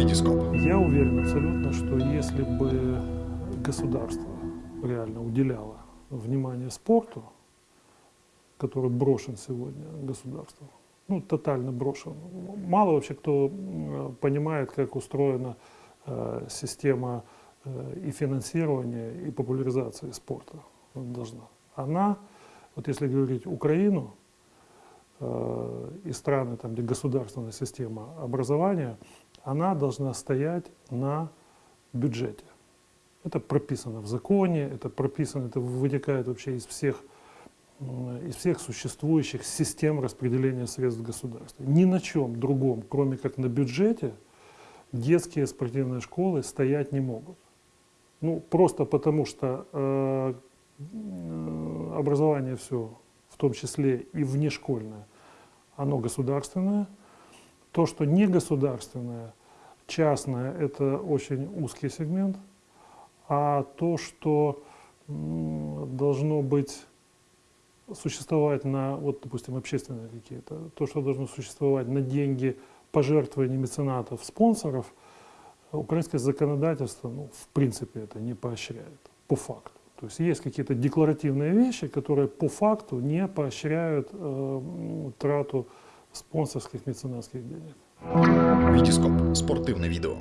Витископ. Я уверен абсолютно, что если бы государство реально уделяло внимание спорту, который брошен сегодня государством, ну, тотально брошен. Мало вообще кто понимает, как устроена э, система э, и финансирования, и популяризации спорта должна. Она, вот если говорить Украину, э, и страны, там, где государственная система образования, она должна стоять на бюджете. Это прописано в законе, это прописано, это вытекает вообще из всех, из всех существующих систем распределения средств в государстве. Ни на чем другом, кроме как на бюджете, детские спортивные школы стоять не могут. Ну, просто потому что э, образование все, в том числе и внешкольное, оно государственное. То, что не государственное, частное, это очень узкий сегмент. А то, что должно быть существовать на, вот, допустим, общественные какие-то, то, что должно существовать на деньги пожертвований меценатов, спонсоров, украинское законодательство, ну, в принципе, это не поощряет, по факту. То есть есть какие-то декларативные вещи, которые по факту не поощряют э, трату спонсорских меценатских денег. Витископ. Спортивне відео.